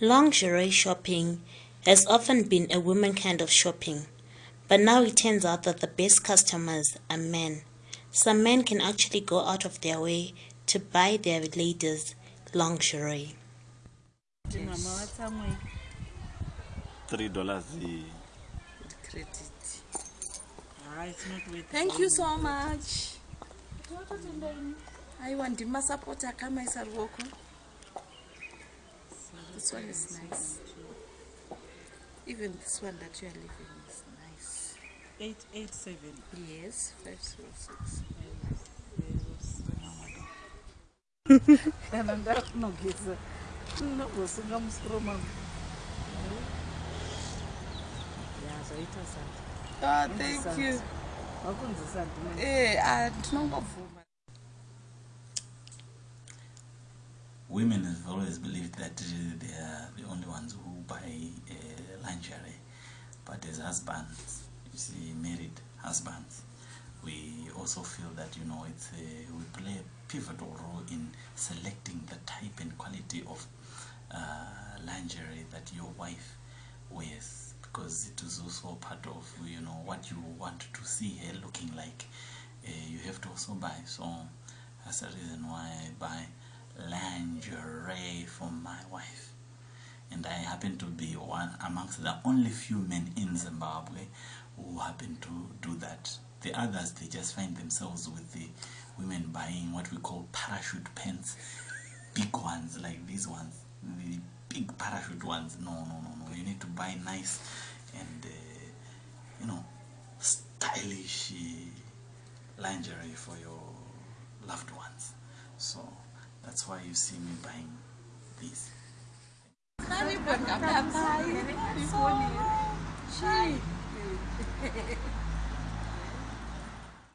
Lingerie shopping has often been a woman kind of shopping, but now it turns out that the best customers are men. Some men can actually go out of their way to buy their ladies lingerie. Three dollars. thank you so much I want aiwa ndimasapoti akamaisa ruoko this one is nice. Even this one that you are living is nice. 887 yes 506 kana ndakunogeza. Nogosunga musoro mangu zvaita sati. Oh thank you. Wakunzi sati eh women have always believed that uh, they are the only ones who buy uh, lingerie. But as husbands, you see, married husbands, we also feel that you know it's a, we play a pivotal role in selecting the type and quality of uh, lingerie that your wife wears because it is also part of you know what you want to see her looking like. Uh, you have to also buy. So that's the reason why I buy lingerie for my wife and I happen to be one amongst the only few men in Zimbabwe who happen to do that. The others, they just find themselves with the women buying what we call parachute pants, big ones like these ones, the big parachute ones. No, no, no, no. You need to buy nice and, uh, you know, stylish uh, lingerie for your loved ones. So that's why you see me buying these.